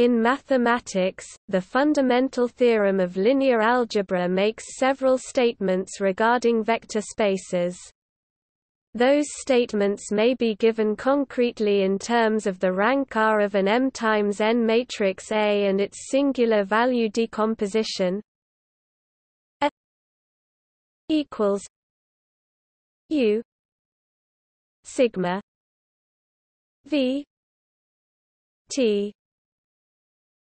In mathematics, the fundamental theorem of linear algebra makes several statements regarding vector spaces. Those statements may be given concretely in terms of the rank R of an M times N matrix A and its singular value decomposition A equals U sigma V T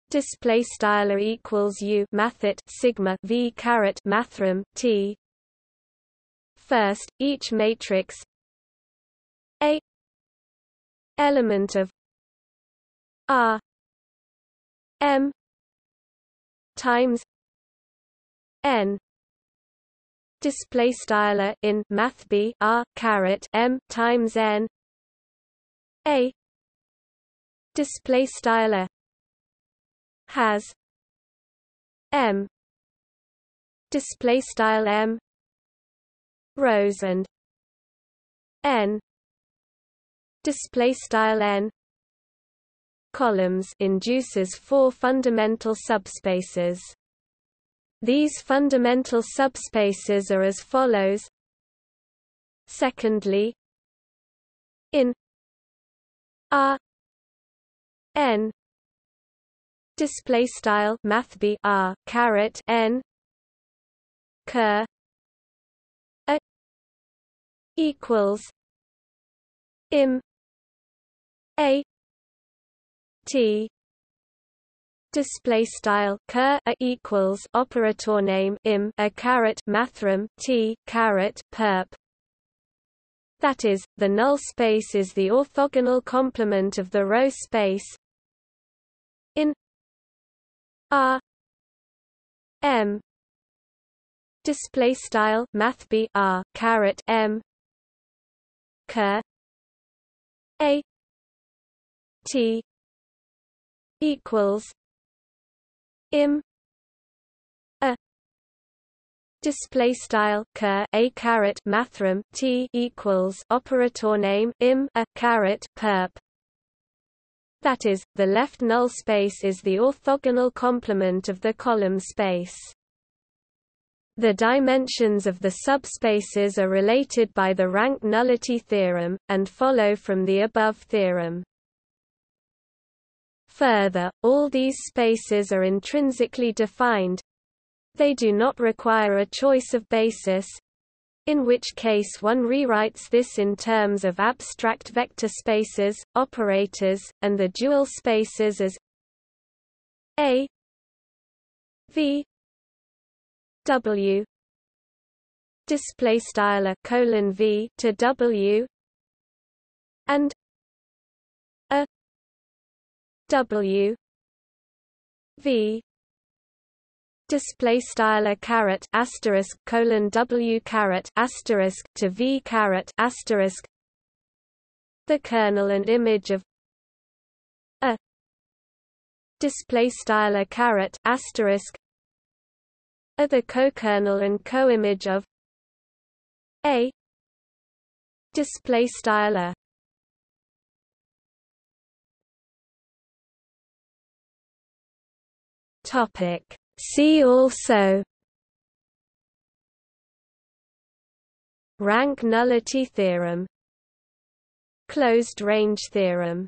display style equals U mathet sigma V caret mathrm T. First, each matrix a element of R M times N. Display style in math b r caret m times n. A. Display style has m display style m rows and n display style n columns induces four fundamental subspaces. These fundamental subspaces are as follows. Secondly in r n display style math b r caret n ker a equals im a T. Display style ker a equals operator name im a caret mathrm T caret perp. That is the null space is the orthogonal complement of the row space R M. Display style math b r caret m. Ker a. T. equals im a. Display style ker a caret mathrm T equals operator name im a caret perp that is, the left null space is the orthogonal complement of the column space. The dimensions of the subspaces are related by the rank nullity theorem, and follow from the above theorem. Further, all these spaces are intrinsically defined. They do not require a choice of basis, in which case one rewrites this in terms of abstract vector spaces, operators, and the dual spaces as A V W display style colon V to W and W V display style a caret asterisk colon W caret asterisk to V caret asterisk. The kernel and image of a. Display style a caret asterisk. Are the co-kernel and co-image of a. Display style a. Topic. See also Rank nullity theorem Closed range theorem